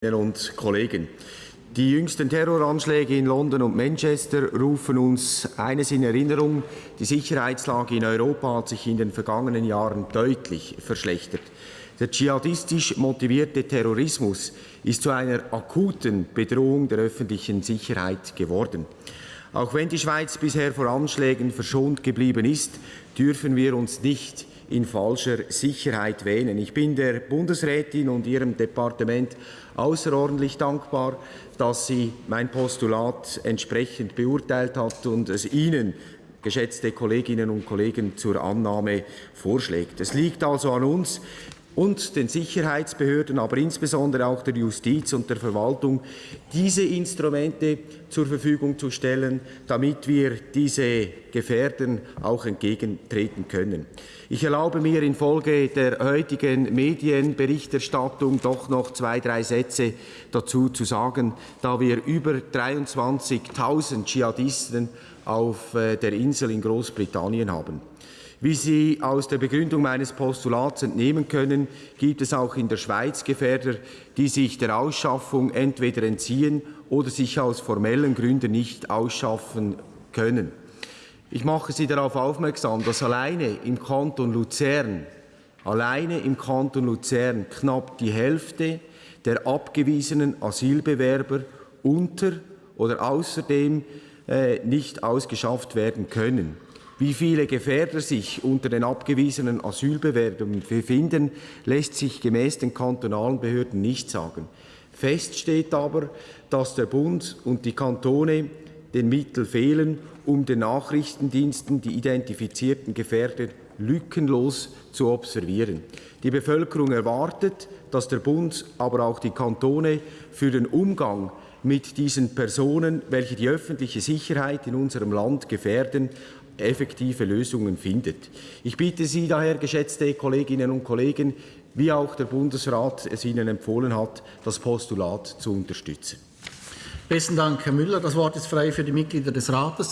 und Kollegen. Die jüngsten Terroranschläge in London und Manchester rufen uns eines in Erinnerung. Die Sicherheitslage in Europa hat sich in den vergangenen Jahren deutlich verschlechtert. Der dschihadistisch motivierte Terrorismus ist zu einer akuten Bedrohung der öffentlichen Sicherheit geworden. Auch wenn die Schweiz bisher vor Anschlägen verschont geblieben ist, dürfen wir uns nicht in falscher Sicherheit wähnen. Ich bin der Bundesrätin und ihrem Departement außerordentlich dankbar, dass sie mein Postulat entsprechend beurteilt hat und es Ihnen geschätzte Kolleginnen und Kollegen zur Annahme vorschlägt. Es liegt also an uns, und den Sicherheitsbehörden, aber insbesondere auch der Justiz und der Verwaltung, diese Instrumente zur Verfügung zu stellen, damit wir diese Gefährden auch entgegentreten können. Ich erlaube mir infolge der heutigen Medienberichterstattung doch noch zwei, drei Sätze dazu zu sagen, da wir über 23.000 Dschihadisten auf äh, der Insel in Großbritannien haben. Wie Sie aus der Begründung meines Postulats entnehmen können, gibt es auch in der Schweiz Gefährder, die sich der Ausschaffung entweder entziehen oder sich aus formellen Gründen nicht ausschaffen können. Ich mache Sie darauf aufmerksam, dass alleine im Kanton Luzern, alleine im Kanton Luzern knapp die Hälfte der abgewiesenen Asylbewerber unter oder außerdem äh, nicht ausgeschafft werden können. Wie viele Gefährder sich unter den abgewiesenen Asylbewerbern befinden, lässt sich gemäß den kantonalen Behörden nicht sagen. Fest steht aber, dass der Bund und die Kantone den Mittel fehlen, um den Nachrichtendiensten die identifizierten Gefährder lückenlos zu observieren. Die Bevölkerung erwartet, dass der Bund, aber auch die Kantone für den Umgang mit diesen Personen, welche die öffentliche Sicherheit in unserem Land gefährden, effektive Lösungen findet. Ich bitte Sie daher, geschätzte Kolleginnen und Kollegen, wie auch der Bundesrat es Ihnen empfohlen hat, das Postulat zu unterstützen. Besten Dank, Herr Müller. Das Wort ist frei für die Mitglieder des Rates.